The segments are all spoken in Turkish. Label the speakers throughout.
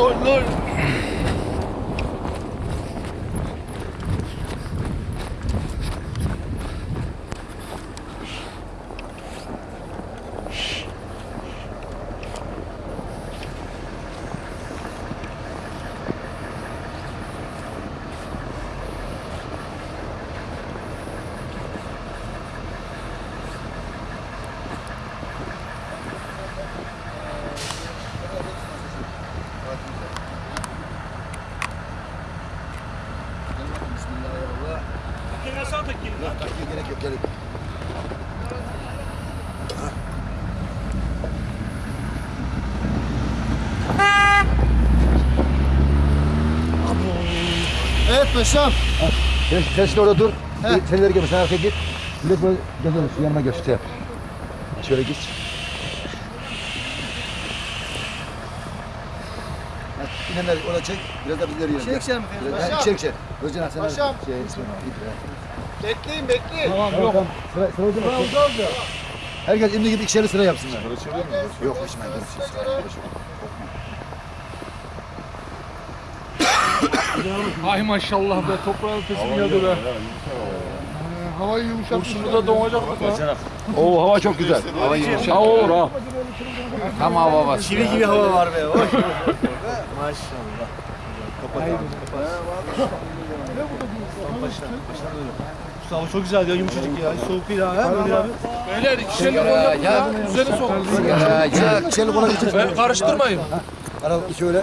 Speaker 1: Oh, no.
Speaker 2: Nasıl takayım?
Speaker 1: Takviye gerek yok gelin. Evet paşam. Sen, sen şimdi orada dur. Sen ileri gel, sen arkaya git. Millet böyle gezelim, şu yanıma göster. Yap. Şöyle git. Ha, İnenler ona çek, biraz da biz ileri yiyelim.
Speaker 3: Çek sen mi?
Speaker 1: Biraz daha çek çek. Özcan sen
Speaker 3: Paşam.
Speaker 1: Şey, git ya.
Speaker 3: Bekleyin bekleyin.
Speaker 1: Tamam yok. Sıra, sıra oldu mu?
Speaker 3: Oldu oldu.
Speaker 1: Herkes imdi gibi ikişerli sıra yapsınlar. Yok içme.
Speaker 2: Ay maşallah be toprağın ötesi geldi be.
Speaker 3: Havayı yumuşatmış.
Speaker 2: Kurşunu da donacaktık ha.
Speaker 1: Oo hava çok güzel. Hava yumuşak.
Speaker 2: Ha olur ha. Tam hava var.
Speaker 3: Çivi gibi hava var be. Hoş. Mustafa çok güzel ya yumuşacık ya. Soğuk değil ha. Böyle abi.
Speaker 2: Beyler ikişerli kolla ya. Üzerine sok.
Speaker 1: Ya ya ikişerli kola geçir.
Speaker 2: Ben karıştırmayın.
Speaker 1: Ara iki öyle.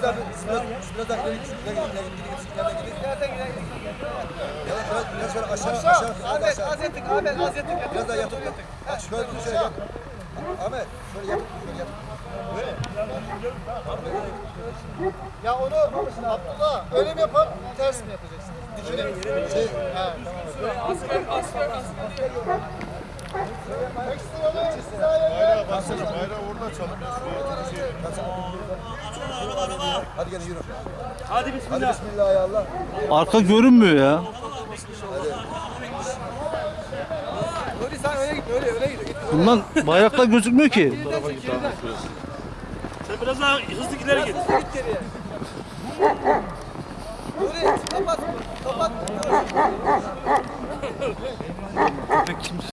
Speaker 1: siz biraz, siz biraz daha ileri gidin. ileri gidin, ileri gidin, ileri gidin. Biraz, biraz, şöyle aşağı, aşağı. Ahmet, az ettik, Ahmet, az ettik. Biraz daha yatıp yatıp. Bak şöyle, şöyle yap. Ahmet, şöyle yap, şöyle yap. Ya onu Abdullah öyle mi yapalım, ters mi yapacaksın? Dikine. Şey, ha.
Speaker 2: Asfer asfer asfer.
Speaker 1: Ekstralı hizaya gel. Hadi gene yürü.
Speaker 3: Hadi bismillah.
Speaker 1: Hadi
Speaker 3: bismillah
Speaker 1: ya Allah.
Speaker 4: Arka görünmüyor ya.
Speaker 3: Nuri sen öyle git, öyle öyle git.
Speaker 4: Bundan bayraklar gözükmüyor ki. Bu tarafa git abi şurası.
Speaker 3: Sen biraz daha hızlı ileri git. Hızlı git geriye. Nuri kapat. Kapat. Kimse